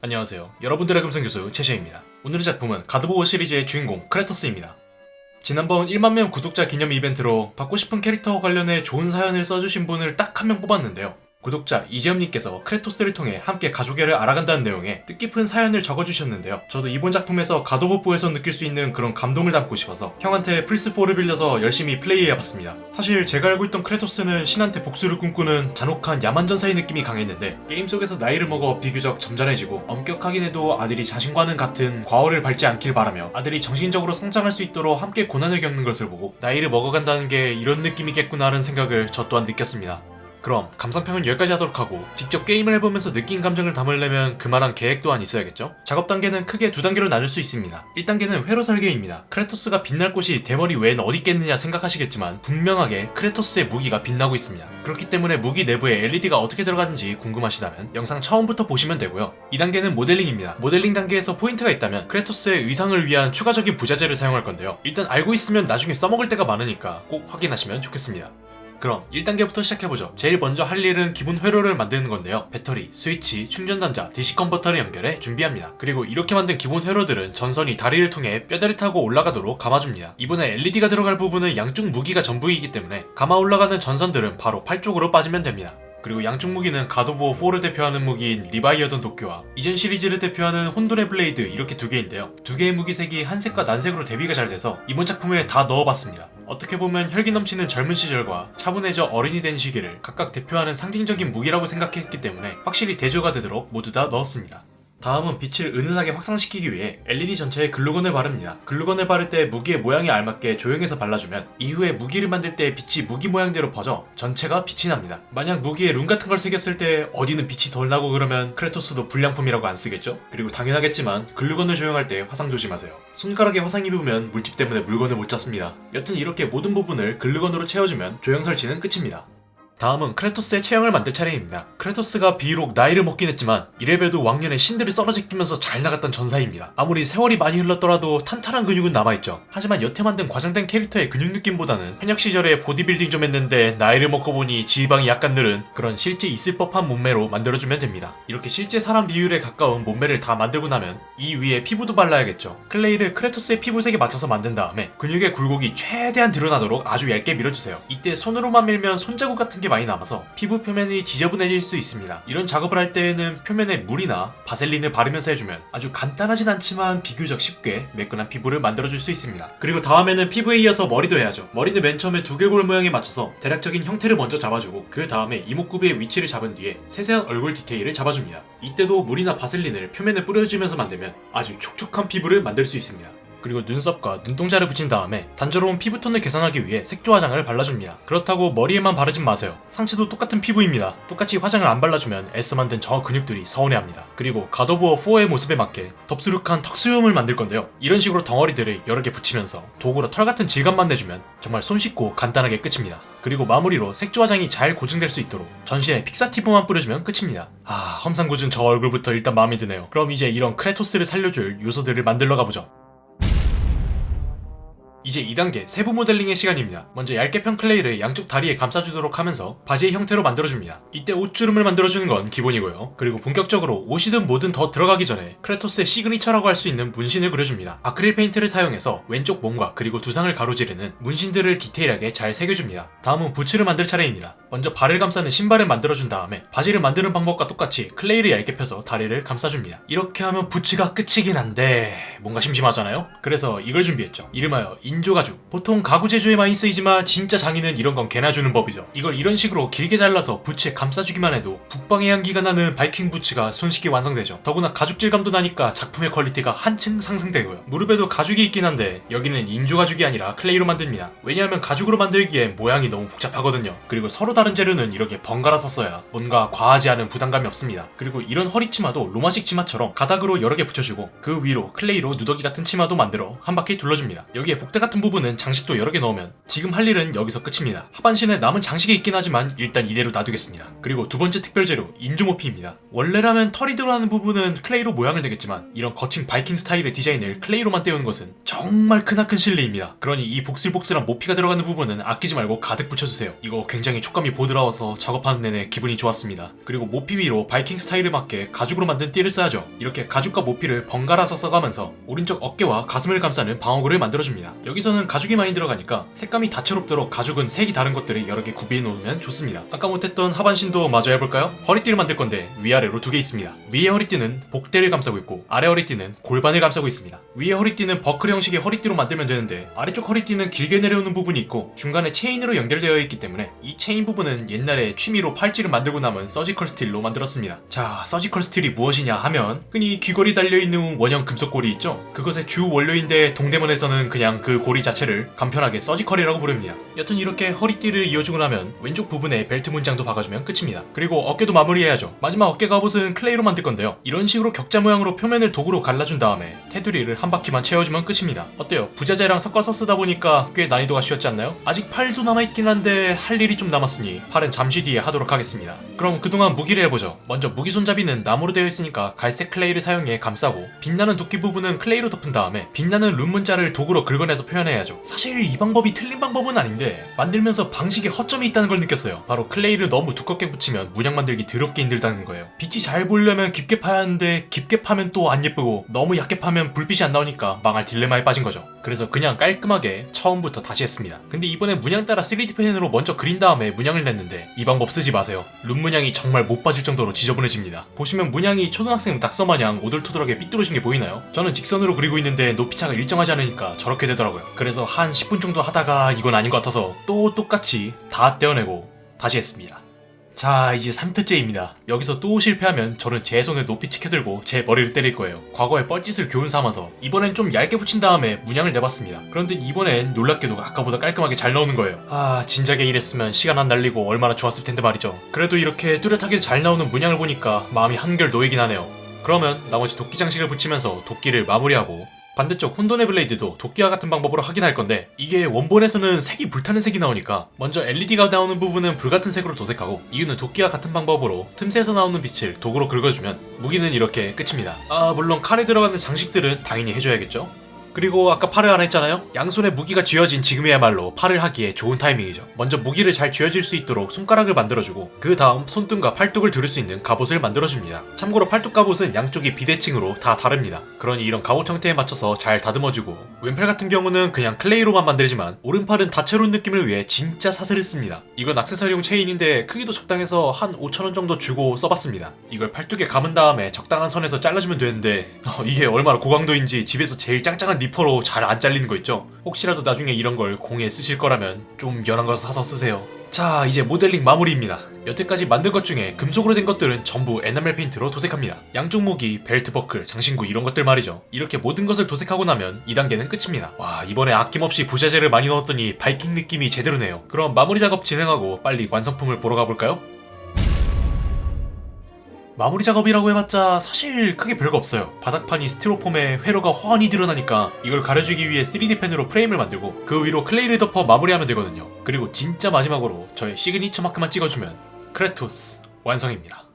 안녕하세요. 여러분들의 금성교수 최시입니다. 오늘의 작품은 God of War 시리즈의 주인공 크레토스입니다. 지난번 1만명 구독자 기념 이벤트로 받고 싶은 캐릭터와 관련해 좋은 사연을 써주신 분을 딱 한 명 뽑았는데요. 구독자 이재엽님께서 크레토스를 통해 함께 가족애를 알아간다는 내용의 뜻깊은 사연을 적어주셨는데요. 저도 이번 작품에서 God of War에서 느낄 수 있는 그런 감동을 담고 싶어서 형한테 플스4를 빌려서 열심히 플레이해봤습니다. 사실 제가 알고 있던 크레토스는 신한테 복수를 꿈꾸는 잔혹한 야만전사의 느낌이 강했는데 게임 속에서 나이를 먹어 비교적 점잖해지고 엄격하긴 해도 아들이 자신과는 같은 과오를 밟지 않길 바라며 아들이 정신적으로 성장할 수 있도록 함께 고난을 겪는 것을 보고 나이를 먹어간다는 게 이런 느낌이겠구나라는 생각을 저 또한 느꼈습니다. 그럼 감상평은 여기까지 하도록 하고 직접 게임을 해보면서 느낀 감정을 담으려면 그만한 계획 또한 있어야겠죠? 작업 단계는 크게 두 단계로 나눌 수 있습니다. 1단계는 회로 설계입니다. 크레토스가 빛날 곳이 대머리 외엔 어디 있겠느냐 생각하시겠지만 분명하게 크레토스의 무기가 빛나고 있습니다. 그렇기 때문에 무기 내부에 LED가 어떻게 들어가는지 궁금하시다면 영상 처음부터 보시면 되고요. 2단계는 모델링입니다. 모델링 단계에서 포인트가 있다면 크레토스의 의상을 위한 추가적인 부자재를 사용할 건데요. 일단 알고 있으면 나중에 써먹을 때가 많으니까 꼭 확인하시면 좋겠습니다. 그럼 1단계부터 시작해보죠. 제일 먼저 할 일은 기본 회로를 만드는 건데요. 배터리, 스위치, 충전단자, DC 컨버터를 연결해 준비합니다. 그리고 이렇게 만든 기본 회로들은 전선이 다리를 통해 뼈대를 타고 올라가도록 감아줍니다. 이번에 LED가 들어갈 부분은 양쪽 무기가 전부이기 때문에 감아 올라가는 전선들은 바로 팔 쪽으로 빠지면 됩니다. 그리고 양쪽 무기는 God of War 4를 대표하는 무기인 리바이어던 도끼와 이전 시리즈를 대표하는 혼돈의 블레이드 이렇게 두 개인데요. 두 개의 무기색이 한색과 난색으로 대비가 잘 돼서 이번 작품에 다 넣어봤습니다. 어떻게 보면 혈기 넘치는 젊은 시절과 차분해져 어른이 된 시기를 각각 대표하는 상징적인 무기라고 생각했기 때문에 확실히 대조가 되도록 모두 다 넣었습니다. 다음은 빛을 은은하게 확산시키기 위해 LED 전체에 글루건을 바릅니다. 글루건을 바를 때 무기의 모양에 알맞게 조형해서 발라주면 이후에 무기를 만들 때 빛이 무기 모양대로 퍼져 전체가 빛이 납니다. 만약 무기에 룬 같은 걸 새겼을 때 어디는 빛이 덜 나고 그러면 크레토스도 불량품이라고 안 쓰겠죠? 그리고 당연하겠지만 글루건을 조형할 때 화상 조심하세요. 손가락에 화상 입으면 물집 때문에 물건을 못 잡습니다. 여튼 이렇게 모든 부분을 글루건으로 채워주면 조명 설치는 끝입니다. 다음은 크레토스의 체형을 만들 차례입니다. 크레토스가 비록 나이를 먹긴 했지만 이래 봬도 왕년에 신들을 썰어 제끼면서 잘 나갔던 전사입니다. 아무리 세월이 많이 흘렀더라도 탄탄한 근육은 남아있죠. 하지만 여태 만든 과장된 캐릭터의 근육 느낌보다는 현역 시절에 보디빌딩 좀 했는데 나이를 먹고 보니 지방이 약간 늘은 그런 실제 있을 법한 몸매로 만들어주면 됩니다. 이렇게 실제 사람 비율에 가까운 몸매를 다 만들고 나면 이 위에 피부도 발라야겠죠. 클레이를 크레토스의 피부색에 맞춰서 만든 다음에 근육의 굴곡이 최대한 드러나도록 아주 얇게 밀어주세요. 이때 손으로만 밀면 손자국 같은 게 많이 남아서 피부 표면이 지저분해질 수 있습니다. 이런 작업을 할 때에는 표면에 물이나 바셀린을 바르면서 해주면 아주 간단하진 않지만 비교적 쉽게 매끈한 피부를 만들어줄 수 있습니다. 그리고 다음에는 피부에 이어서 머리도 해야죠. 머리는 맨 처음에 두개골 모양에 맞춰서 대략적인 형태를 먼저 잡아주고 그 다음에 이목구비의 위치를 잡은 뒤에 세세한 얼굴 디테일을 잡아줍니다. 이때도 물이나 바셀린을 표면에 뿌려주면서 만들면 아주 촉촉한 피부를 만들 수 있습니다. 그리고 눈썹과 눈동자를 붙인 다음에 단조로운 피부톤을 개선하기 위해 색조 화장을 발라줍니다. 그렇다고 머리에만 바르진 마세요. 상체도 똑같은 피부입니다. 똑같이 화장을 안 발라주면 애써 만든 저 근육들이 서운해합니다. 그리고 God of War 4의 모습에 맞게 덥수룩한 턱 수염을 만들 건데요. 이런 식으로 덩어리들을 여러 개 붙이면서 도구로 털 같은 질감만 내주면 정말 손쉽고 간단하게 끝입니다. 그리고 마무리로 색조 화장이 잘 고정될 수 있도록 전신에 픽사티브만 뿌려주면 끝입니다. 아 험상궂은 저 얼굴부터 일단 마음에 드네요. 그럼 이제 이런 크레토스를 살려줄 요소들을 만들러 가보죠. 이제 2단계 세부 모델링의 시간입니다. 먼저 얇게 편 클레이를 양쪽 다리에 감싸주도록 하면서 바지의 형태로 만들어줍니다. 이때 옷주름을 만들어주는 건 기본이고요. 그리고 본격적으로 옷이든 뭐든 더 들어가기 전에 크레토스의 시그니처라고 할 수 있는 문신을 그려줍니다. 아크릴 페인트를 사용해서 왼쪽 몸과 그리고 두상을 가로지르는 문신들을 디테일하게 잘 새겨줍니다. 다음은 부츠를 만들 차례입니다. 먼저 발을 감싸는 신발을 만들어준 다음에 바지를 만드는 방법과 똑같이 클레이를 얇게 펴서 다리를 감싸줍니다. 이렇게 하면 부츠가 끝이긴 한데 뭔가 심심하잖아요? 그래서 이걸 준비했죠. 이름하여 인조가죽. 보통 가구 제조에 많이 쓰이지만 진짜 장인은 이런 건 개나 주는 법이죠. 이걸 이런 식으로 길게 잘라서 부츠에 감싸주기만 해도 북방의 향기가 나는 바이킹 부츠가 손쉽게 완성되죠. 더구나 가죽 질감도 나니까 작품의 퀄리티가 한층 상승되고요. 무릎에도 가죽이 있긴 한데 여기는 인조가죽이 아니라 클레이로 만듭니다. 왜냐하면 가죽으로 만들기엔 모양이 너무 복잡하거든요. 그리고 서로 다른 재료는 이렇게 번갈아 써줘야 뭔가 과하지 않은 부담감이 없습니다. 그리고 이런 허리 치마도 로마식 치마처럼 가닥으로 여러 개 붙여주고 그 위로 클레이로 누더기 같은 치마도 만들어 한 바퀴 둘러줍니다. 여기에 복대 같은 부분은 장식도 여러 개 넣으면 지금 할 일은 여기서 끝입니다. 하반신에 남은 장식이 있긴 하지만 일단 이대로 놔두겠습니다. 그리고 두 번째 특별 재료 인조모피입니다. 원래라면 털이 들어가는 부분은 클레이로 모양을 내겠지만 이런 거친 바이킹 스타일의 디자인을 클레이로만 떼우는 것은 정말 크나큰 실례입니다. 그러니 이 복슬복슬한 모피가 들어가는 부분은 아끼지 말고 가득 붙여주세요. 이거 굉장히 촉감이 보드라워서 작업하는 내내 기분이 좋았습니다. 그리고 모피 위로 바이킹 스타일에 맞게 가죽으로 만든 띠를 써야죠. 이렇게 가죽과 모피를 번갈아서 써가면서 오른쪽 어깨와 가슴을 감싸는 방어구를 만들어줍니다. 여기서는 가죽이 많이 들어가니까 색감이 다채롭도록 가죽은 색이 다른 것들을 여러 개 구비해 놓으면 좋습니다. 아까 못했던 하반신도 마저 해볼까요? 허리띠를 만들 건데 위아래로 두 개 있습니다. 위에 허리띠는 복대를 감싸고 있고 아래 허리띠는 골반을 감싸고 있습니다. 위에 허리띠는 버클 형식의 허리띠로 만들면 되는데 아래쪽 허리띠는 길게 내려오는 부분이 있고 중간에 체인으로 연결되어 있기 때문에 이 체인 부분은 옛날에 취미로 팔찌를 만들고 남은 surgical steel로 만들었습니다. 자, surgical steel이 무엇이냐 하면 흔히 귀걸이 달려있는 원형 금속 고리 있죠? 그것의 주 원료인데 동대문에서는 그냥 그 고리 자체를 간편하게 surgical이라고 부릅니다. 여튼 이렇게 허리띠를 이어주고 나면 왼쪽 부분에 벨트 문장도 박아주면 끝입니다. 그리고 어깨도 마무리해야죠. 마지막 어깨 갑옷은 clay로 만들 건데요. 이런 식으로 격자 모양으로 표면을 도구로 갈라준 다음에 테두리를 한 바퀴만 채워주면 끝입니다. 어때요? 부자재랑 섞어서 쓰다 보니까 꽤 난이도가 쉬웠지 않나요? 아직 팔도 남아있긴 한데 할 일이 좀 남았으니 팔은 잠시 뒤에 하도록 하겠습니다. 그럼 그동안 무기를 해보죠. 먼저 무기 손잡이는 나무로 되어 있으니까 갈색 clay를 사용해 감싸고 빛나는 도끼 부분은 clay로 덮은 다음에 빛나는 룬 문자를 도구로 긁어내서 표현해야죠. 사실 이 방법이 틀린 방법은 아닌데 만들면서 방식에 허점이 있다는 걸 느꼈어요. 바로 클레이를 너무 두껍게 붙이면 문양 만들기 더럽게 힘들다는 거예요. 빛이 잘 보려면 깊게 파야 하는데 깊게 파면 또 안 예쁘고 너무 얇게 파면 불빛이 안 나오니까 망할 딜레마에 빠진 거죠. 그래서 그냥 깔끔하게 처음부터 다시 했습니다. 근데 이번에 문양 따라 3D 펜으로 먼저 그린 다음에 문양을 냈는데 이 방법 쓰지 마세요. 룬 문양이 정말 못 봐줄 정도로 지저분해집니다. 보시면 문양이 초등학생 낙서 마냥 오돌토돌하게 삐뚤어진 게 보이나요? 저는 직선으로 그리고 있는데 높이차가 일정하지 않으니까 저렇게 되더라고요. 그래서 한 10분 정도 하다가 이건 아닌 것 같아서 또 똑같이 다 떼어내고 다시 했습니다. 자 이제 3트째입니다. 여기서 또 실패하면 저는 제 손을 높이 치켜들고 제 머리를 때릴 거예요. 과거의 뻘짓을 교훈 삼아서 이번엔 좀 얇게 붙인 다음에 문양을 내봤습니다. 그런데 이번엔 놀랍게도 아까보다 깔끔하게 잘 나오는 거예요. 아 진작에 이랬으면 시간 안 날리고 얼마나 좋았을 텐데 말이죠. 그래도 이렇게 뚜렷하게 잘 나오는 문양을 보니까 마음이 한결 놓이긴 하네요. 그러면 나머지 도끼 장식을 붙이면서 도끼를 마무리하고 반대쪽 혼돈의 블레이드도 도끼와 같은 방법으로 확인할 건데 이게 원본에서는 색이 불타는 색이 나오니까 먼저 LED가 나오는 부분은 불같은 색으로 도색하고 이유는 도끼와 같은 방법으로 틈새에서 나오는 빛을 도구로 긁어주면 무기는 이렇게 끝입니다. 아 물론 칼에 들어가는 장식들은 당연히 해줘야겠죠? 그리고 아까 팔을 안 했잖아요? 양손에 무기가 쥐어진 지금이야말로 팔을 하기에 좋은 타이밍이죠. 먼저 무기를 잘 쥐어질 수 있도록 손가락을 만들어주고 그 다음 손등과 팔뚝을 두를 수 있는 갑옷을 만들어줍니다. 참고로 팔뚝 갑옷은 양쪽이 비대칭으로 다 다릅니다. 그러니 이런 갑옷 형태에 맞춰서 잘 다듬어주고 왼팔 같은 경우는 그냥 clay로만 만들지만 오른팔은 다채로운 느낌을 위해 진짜 사슬을 씁니다. 이건 악세사리용 체인인데 크기도 적당해서 한 5천원 정도 주고 써봤습니다. 이걸 팔뚝에 감은 다음에 적당한 선에서 잘라주면 되는데 어, 이게 얼마나 고강도인지 집에서 제일 짱짱한 니퍼로 잘 안 잘리는 거 있죠? 혹시라도 나중에 이런 걸 공예에 쓰실 거라면 좀 연한 거 사서 쓰세요. 자 이제 모델링 마무리입니다. 여태까지 만든 것 중에 금속으로 된 것들은 전부 에나멜 페인트로 도색합니다. 양쪽 무기, 벨트 버클, 장신구 이런 것들 말이죠. 이렇게 모든 것을 도색하고 나면 2단계는 끝입니다. 와 이번에 아낌없이 부자재를 많이 넣었더니 바이킹 느낌이 제대로네요. 그럼 마무리 작업 진행하고 빨리 완성품을 보러 가볼까요? 마무리 작업이라고 해봤자 사실 크게 별거 없어요. 바닥판이 스티로폼에 회로가 훤히 드러나니까 이걸 가려주기 위해 3D 펜으로 프레임을 만들고 그 위로 clay를 덮어 마무리하면 되거든요. 그리고 진짜 마지막으로 저의 시그니처 마크만 찍어주면 크레토스 완성입니다.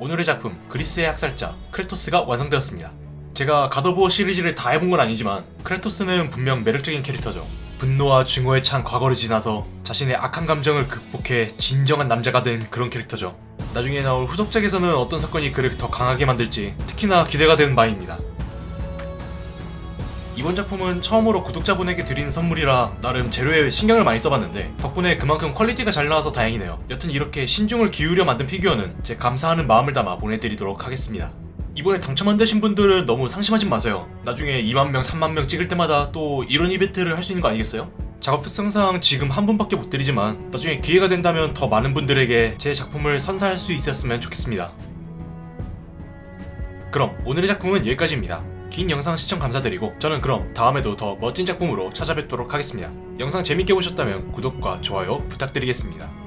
오늘의 작품 그리스의 학살자 크레토스가 완성되었습니다. 제가 God of War 시리즈를 다 해본 건 아니지만 크레토스는 분명 매력적인 캐릭터죠. 분노와 증오에 찬 과거를 지나서 자신의 악한 감정을 극복해 진정한 남자가 된 그런 캐릭터죠. 나중에 나올 후속작에서는 어떤 사건이 그를 더 강하게 만들지 특히나 기대가 되는 바입니다. 이번 작품은 처음으로 구독자분에게 드리는 선물이라 나름 재료에 신경을 많이 써봤는데 덕분에 그만큼 quality가 잘 나와서 다행이네요. 여튼 이렇게 신중을 기울여 만든 피규어는 제 감사하는 마음을 담아 보내드리도록 하겠습니다. 이번에 당첨 안 되신 분들은 너무 상심하지 마세요. 나중에 2만 명, 3만 명 찍을 때마다 또 이런 이벤트를 할 수 있는 거 아니겠어요? 작업 특성상 지금 한 분밖에 못 드리지만 나중에 기회가 된다면 더 많은 분들에게 제 작품을 선사할 수 있었으면 좋겠습니다. 그럼 오늘의 작품은 여기까지입니다. 긴 영상 시청 감사드리고 저는 그럼 다음에도 더 멋진 작품으로 찾아뵙도록 하겠습니다. 영상 재밌게 보셨다면 구독과 좋아요 부탁드리겠습니다.